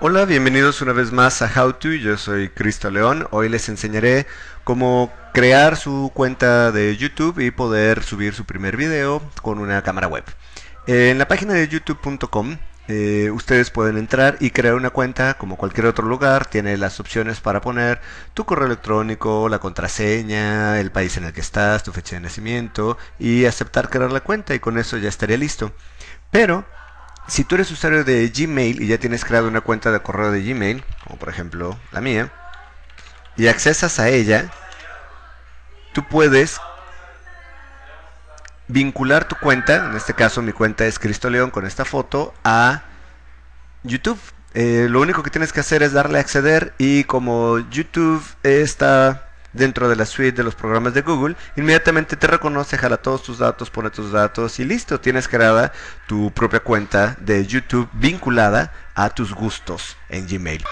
Hola, bienvenidos una vez más a How To, yo soy Cristo León. Hoy les enseñaré cómo crear su cuenta de YouTube y poder subir su primer video con una cámara web. En la página de youtube.com eh, ustedes pueden entrar y crear una cuenta como cualquier otro lugar. Tiene las opciones para poner tu correo electrónico, la contraseña, el país en el que estás, tu fecha de nacimiento y aceptar crear la cuenta y con eso ya estaría listo. Pero si tú eres usuario de Gmail y ya tienes creado una cuenta de correo de Gmail, como por ejemplo la mía, y accesas a ella, tú puedes vincular tu cuenta, en este caso mi cuenta es Cristo León con esta foto, a YouTube. Eh, lo único que tienes que hacer es darle a acceder y como YouTube está dentro de la suite de los programas de Google, inmediatamente te reconoce, jala todos tus datos, pone tus datos y listo, tienes creada tu propia cuenta de YouTube vinculada a tus gustos en Gmail.